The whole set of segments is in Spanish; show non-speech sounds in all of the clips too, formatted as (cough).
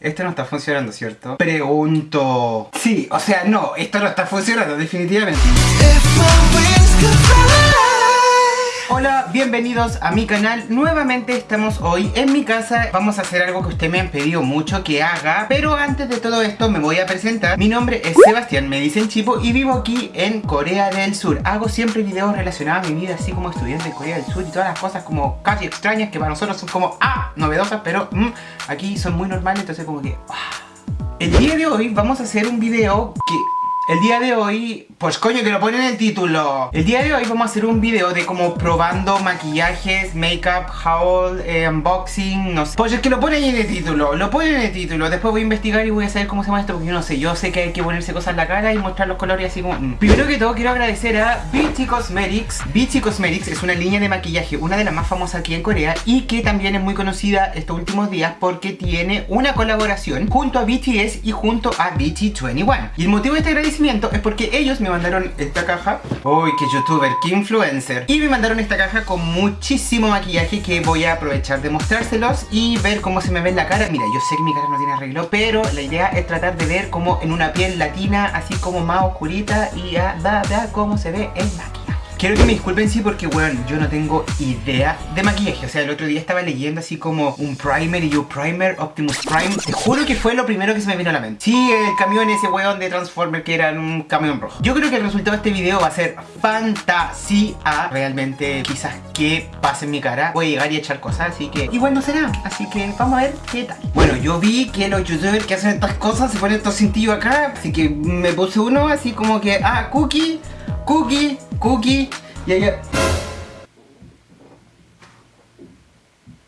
Esto no está funcionando, ¿cierto? Pregunto. Sí, o sea, no, esto no está funcionando, definitivamente. Hola, bienvenidos a mi canal. Nuevamente estamos hoy en mi casa. Vamos a hacer algo que ustedes me han pedido mucho que haga Pero antes de todo esto me voy a presentar. Mi nombre es Sebastián, me dicen Chipo Y vivo aquí en Corea del Sur. Hago siempre videos relacionados a mi vida Así como estudiante de Corea del Sur y todas las cosas como casi extrañas Que para nosotros son como, ah, novedosas Pero mm, aquí son muy normales Entonces como que, ah. El día de hoy vamos a hacer un video que el día de hoy, pues coño que lo ponen en el título. El día de hoy vamos a hacer un video de como probando maquillajes, make-up, haul, eh, unboxing, no sé. Pues es que lo ponen en el título, lo ponen en el título. Después voy a investigar y voy a saber cómo se llama esto Porque yo no sé, yo sé que hay que ponerse cosas en la cara y mostrar los colores así como... Mm. Primero que todo quiero agradecer a Beachy Cosmetics. Beachy Cosmetics es una línea de maquillaje, una de las más famosas aquí en Corea Y que también es muy conocida estos últimos días porque tiene una colaboración junto a BTS y junto a BT21 Y el motivo de este agradecimiento es porque ellos me mandaron esta caja. Uy, qué youtuber, qué influencer. Y me mandaron esta caja con muchísimo maquillaje que voy a aprovechar de mostrárselos Y ver cómo se me ve en la cara. Mira, yo sé que mi cara no tiene arreglo Pero la idea es tratar de ver como en una piel latina Así como más oscurita Y ya, da, da cómo se ve el maquillaje Quiero que me disculpen sí porque, weón, yo no tengo idea de maquillaje. O sea, el otro día estaba leyendo así como un primer y yo primer, Optimus Prime. Te juro que fue lo primero que se me vino a la mente. Sí, el camión ese weón de Transformer que era un camión rojo. Yo creo que el resultado de este video va a ser fantasía. Realmente, quizás que pase en mi cara. Voy a llegar y echar cosas, así que igual no será. Así que vamos a ver qué tal. Bueno, yo vi que los youtubers que hacen estas cosas se ponen estos cintillos acá. Así que me puse uno así como que, ah, cookie, cookie Cookie y ella...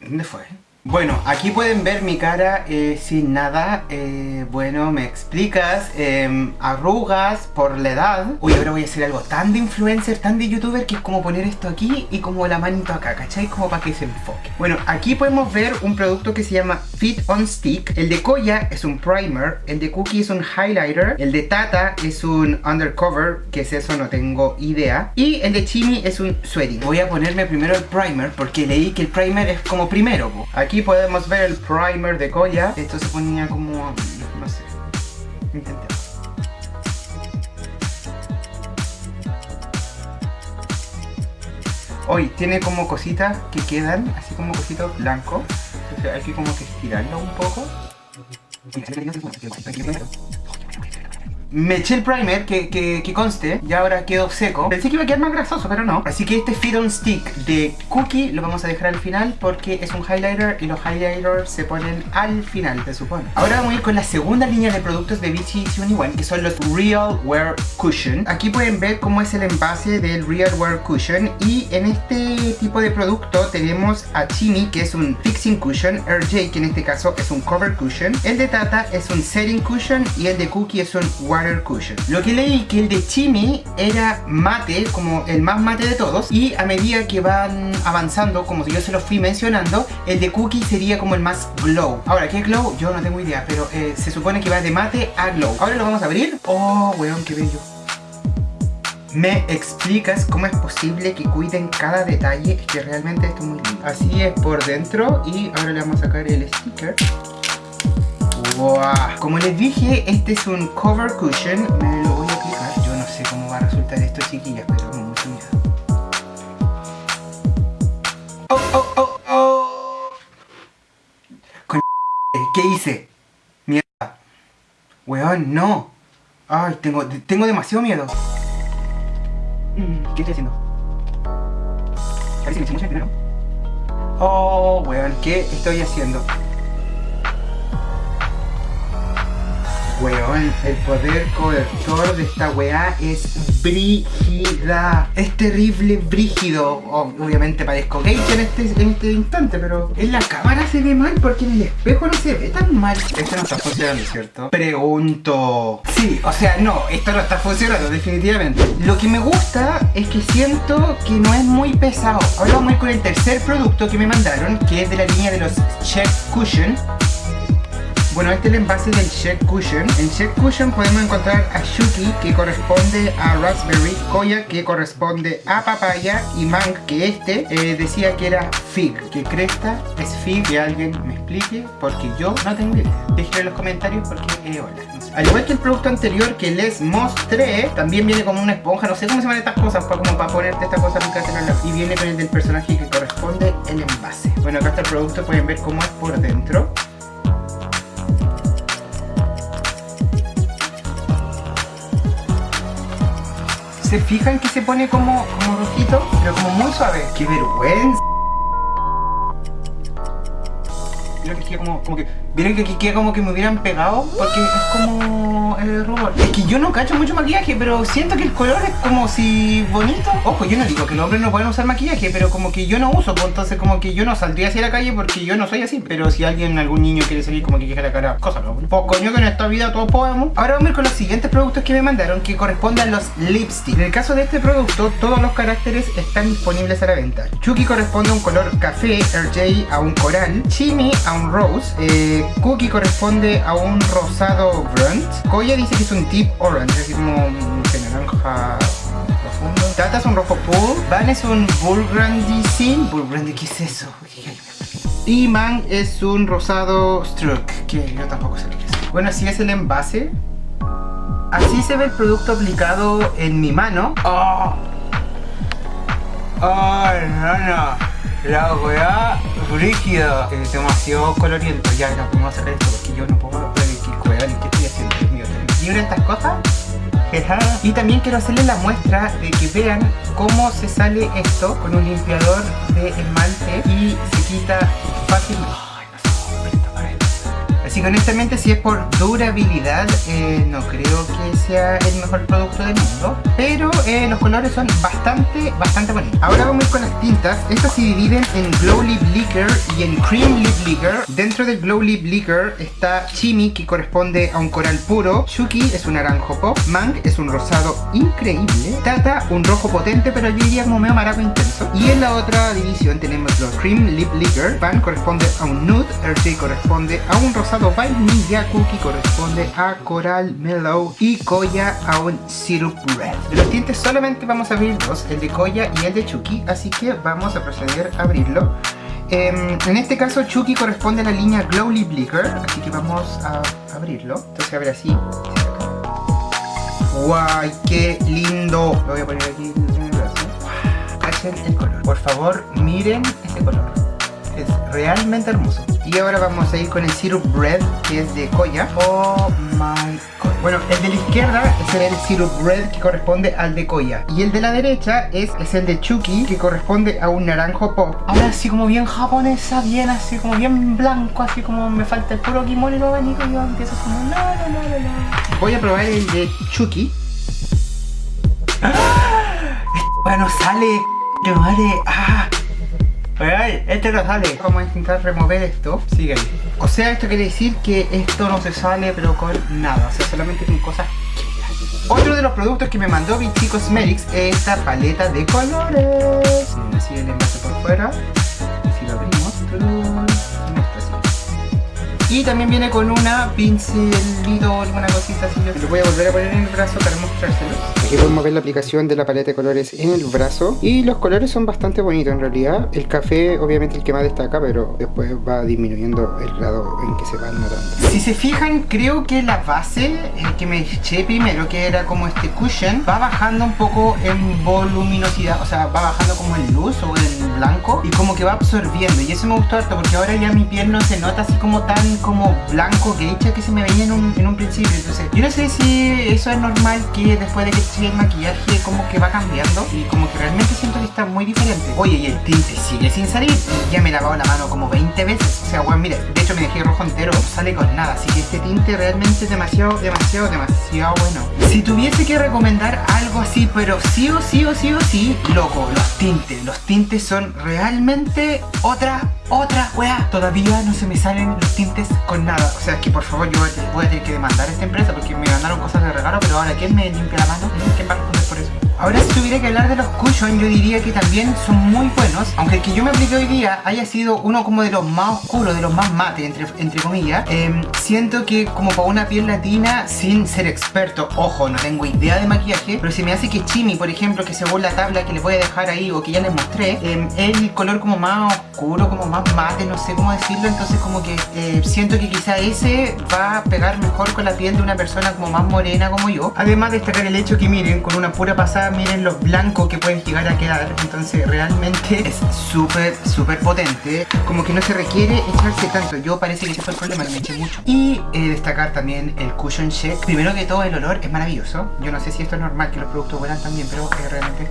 ¿Dónde fue? Bueno, aquí pueden ver mi cara eh, sin nada. Eh, Bueno, me explicas em, Arrugas por la edad. Uy, ahora voy a hacer algo tan de influencer, tan de youtuber Que es como poner esto aquí y como la manito acá ¿Cachai? Como para que se enfoque. Bueno, aquí podemos ver un producto que se llama Fit on Stick. El de Koya es un primer El de Cookie es un highlighter El de Tata es un undercover Que es eso, no tengo idea. Y el de Chimi es un sweating. Voy a ponerme primero el primer Porque leí que el primer es como primero Aquí Aquí podemos ver el primer de Koya. Esto se ponía como... no sé. Intentemos. Hoy tiene como cositas que quedan, así como cositos blancos. Entonces hay que como que estirarlo un poco. Me eché el primer que, conste y ahora quedó seco. Pensé que iba a quedar más grasoso, pero no. Así que este Fit on Stick de Cookie lo vamos a dejar al final Porque es un highlighter y los highlighters se ponen al final, se supone. Ahora vamos a ir con la segunda línea de productos de Vichy 21 Que son los Real Wear Cushion. Aquí pueden ver cómo es el envase del Real Wear Cushion Y en este tipo de producto tenemos a Chimi Que es un Fixing Cushion RJ que en este caso es un Cover Cushion. El de Tata es un Setting Cushion Y el de Cookie es un Cushion. Lo que leí que el de Chimi era mate, como el más mate de todos, y a medida que van avanzando, como yo se lo fui mencionando, el de Cookie sería como el más glow. Ahora, ¿qué glow? Yo no tengo idea, pero eh, se supone que va de mate a glow. Ahora lo vamos a abrir. Oh, weón, qué bello. ¿Me explicas cómo es posible que cuiden cada detalle? Es que realmente esto es muy lindo. Así es por dentro y ahora le vamos a sacar el sticker. Como les dije, este es un cover cushion. Me lo voy a aplicar. Yo no sé cómo va a resultar esto, chiquillas, pero mucho miedo. ¡Oh, oh, oh, oh! (laughs) ¿Qué hice? Mierda. Weón, no. Ay, tengo, tengo demasiado miedo. Mm, ¿Qué estoy haciendo? Parece que me primero. Oh, weón, ¿qué estoy haciendo? Weón, el poder cobertor de esta weá es brígida. Es terrible brígido. Obviamente parezco gay en este, en este instante, pero en la cámara se ve mal porque en el espejo no se ve tan mal. Esto no está funcionando, ¿cierto? Pregunto. Sí, o sea, no, esto no está funcionando, definitivamente. Lo que me gusta es que siento que no es muy pesado. Ahora vamos a ir con el tercer producto que me mandaron, que es de la línea de los Check Cushion Bueno, este es el envase del Check Cushion. En Check Cushion podemos encontrar a Shuki, que corresponde a Raspberry, Koya, que corresponde a Papaya, y Mang, que este eh, decía que era Fig. Que Cresta es Fig, que alguien me explique, porque yo no tengo idea. Déjenme en los comentarios porque, eh, hola. Al igual que el producto anterior que les mostré, también viene como una esponja, no sé cómo se llaman estas cosas, para, como para ponerte esta cosa en Y viene con el del personaje que corresponde el envase. Bueno, acá está el producto, pueden ver cómo es por dentro. ¿Se fijan que se pone como, como rojito? Pero como muy suave. ¡Qué vergüenza! Creo que como, como que Vieron que aquí queda como que me hubieran pegado porque es como el rubor. Es que yo no cacho mucho maquillaje, pero siento que el color es como si bonito. Ojo, yo no digo que los hombres no pueden usar maquillaje, pero como que yo no uso, pues entonces como que yo no saldría hacia la calle porque yo no soy así. Pero si alguien, algún niño quiere salir como que queja la cara, cosa no. Pues coño que en esta vida todos podemos. Ahora vamos a ir con los siguientes productos que me mandaron que corresponden los lipsticks. En el caso de este producto, todos los caracteres están disponibles a la venta. Chucky corresponde a un color café, RJ a un coral, Chimi a un rose, eh, Cookie corresponde a un rosado brunt. Koya dice que es un deep orange, es decir, como un naranja profundo. Tata es un rojo pool. Van es un burgundy sin. Burgundy, ¿qué es eso? (laughs) Y Man es un rosado struck, que yo tampoco sé lo que es. Bueno, así es el envase. Así se ve el producto aplicado en mi mano. ¡Oh! ¡Oh, no, no! La weá rígida. Es demasiado coloriento. Ya, no podemos hacer esto porque yo no puedo weá ni qué estoy haciendo. Dios mío, ¿libre estas cosas? Y también quiero hacerles la muestra de que vean cómo se sale esto con un limpiador de esmalte y se quita fácilmente. Así que honestamente si es por durabilidad eh, no creo que sea el mejor producto del mundo Pero eh, los colores son bastante, bastante bonitos. Ahora vamos con las tintas. Estas se dividen en Glow Lip Liquor y en Cream Lip Liquor. Dentro del Glow Lip Liquor está Chimi que corresponde a un coral puro. Shuki es un naranjo pop. Mang es un rosado increíble. Tata un rojo potente pero yo diría como medio maraco intenso. Y en la otra división tenemos los Cream Lip Liquor. Pan corresponde a un nude RJ corresponde a un rosado vainilla cookie corresponde a coral mellow y Koya a un syrup red. De los tintes solamente vamos a abrir dos, el de Koya y el de Chucky, así que vamos a proceder a abrirlo. Em, en este caso Chucky corresponde a la línea Glow Lip Liquor, así que vamos a abrirlo. Entonces abre así. ¡Guay! ¡Qué lindo! Lo voy a poner aquí en el brazo. El color. Por favor, miren ese color. Es realmente hermoso. Y ahora vamos a ir con el Syrup Red, que es de Koya. Oh my god. Bueno, el de la izquierda es el Syrup Red, que corresponde al de Koya. Y el de la derecha es, es el de Chuki, que corresponde a un naranjo pop. Ahora así como bien japonesa, bien así como bien blanco, así como me falta el puro kimono y lo abanico y yo empiezo como no, no, no, no, Voy a probar el de Chuki. ¡Ah! Bueno, sale, madre, ah Ay, este no sale. Vamos a intentar remover esto. Sigue O sea, esto quiere decir que esto no se sale pero con nada. O sea, solamente con cosas otro de los productos que me mandó Vichy Cosmetics es esta paleta de colores. Así el envase por fuera. Si lo abrimos, y también viene con una pincelito, alguna cosita así. Lo voy a volver a poner en el brazo para mostrárselo. Aquí podemos ver la aplicación de la paleta de colores en el brazo. Y los colores son bastante bonitos en realidad. El café obviamente el que más destaca, pero después va disminuyendo el grado en que se va notando. Si se fijan, creo que la base, el que me eché primero, que era como este cushion, va bajando un poco en voluminosidad. O sea, va bajando como en luz o en blanco. Y como que va absorbiendo. Y eso me gustó harto porque ahora ya mi piel no se nota así como tan como blanco que hecha que se me veía en un, en un principio entonces yo no sé si eso es normal que después de que sigue el maquillaje como que va cambiando y como que realmente siento muy diferente oye y el tinte sigue sin salir ya me he lavado la mano como 20 veces o sea bueno mire de hecho me dejé rojo entero sale con nada así que este tinte realmente es demasiado demasiado demasiado bueno si tuviese que recomendar algo así pero sí o sí o sí o sí loco los tintes los tintes son realmente otra otra weá. Todavía no se me salen los tintes con nada. O sea, que por favor yo voy a tener que demandar a esta empresa porque me mandaron cosas de regalo, pero ahora ¿quién me limpia la mano? ¿Quién va a responder por eso? Ahora si tuviera que hablar de los cushion, yo diría que también son muy buenos. Aunque el que yo me apliqué hoy día haya sido uno como de los más oscuros, de los más mate, entre, entre comillas. Em, siento que como para una piel latina, sin ser experto, ojo, no tengo idea de maquillaje, pero si me hace que Chimi, por ejemplo, que según la tabla que les voy a dejar ahí o que ya les mostré, eh, el color como más oscuro, como más mate, no sé cómo decirlo, entonces como que eh, siento que quizá ese va a pegar mejor con la piel de una persona como más morena como yo. Además destacar el hecho que miren, con una pura pasada, miren los blancos que pueden llegar a quedar, entonces realmente (laughs) es súper, súper potente, como que no se requiere echarse tanto, yo parece que ese fue el problema, me eché mucho. Y eh, destacar también el Cushion Check, primero que todo el olor es maravilloso, yo no sé si esto es normal que los productos vuelan también, pero es realmente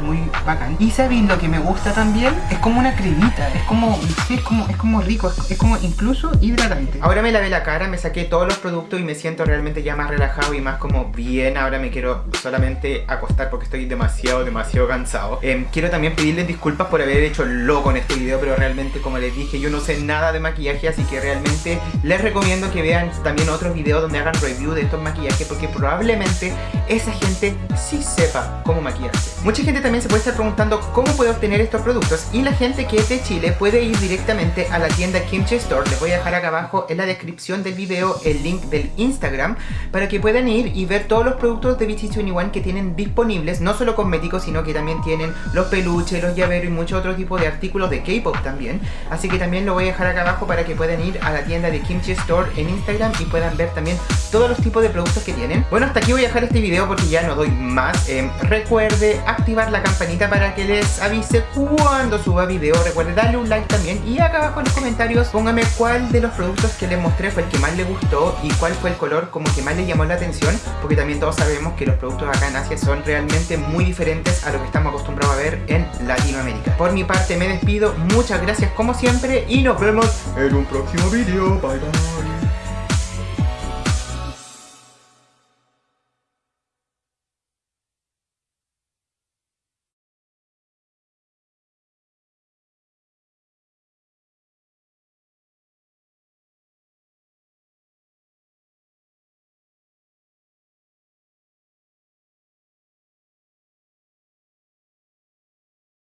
muy bacán. Y ¿sabéis lo que me gusta también? Es como una cremita, es como, sí, es como, es como rico, es, como incluso hidratante. Ahora me lavé la cara, me saqué todos los productos y me siento realmente ya más relajado y más como bien. Ahora me quiero solamente acostar porque estoy demasiado, demasiado cansado. Em, quiero también pedirles disculpas por haber hecho loco en este video, pero realmente como les dije, yo no sé nada de maquillaje, así que realmente les recomiendo que vean también otros videos donde hagan review de estos maquillajes porque probablemente esa gente sí sepa cómo maquillarse. Mucha gente también se puede estar preguntando cómo puede obtener estos productos y la gente que es de Chile puede ir directamente a la tienda Kimchi Store. Les voy a dejar acá abajo en la descripción del video el link del Instagram para que puedan ir y ver todos los productos de BT21 que tienen disponibles, no solo cosméticos, sino que también tienen los peluches, los llaveros y muchos otros tipos de artículos de K-pop también. Así que también lo voy a dejar acá abajo para que puedan ir a la tienda de Kimchi Store en Instagram y puedan ver también todos los tipos de productos que tienen. Bueno, hasta aquí voy a dejar este video porque ya no doy más. Eh, recuerde activar la campanita para que les avise cuando suba video. Recuerde darle un like también y acá abajo en los comentarios póngame cuál de los productos que les mostré fue el que más le gustó y cuál fue el color como que más le llamó la atención porque también todos sabemos que los productos acá en Asia son realmente muy diferentes a lo que estamos acostumbrados a ver en Latinoamérica. Por mi parte me despido, muchas gracias como siempre y nos vemos en un próximo video. Bye bye.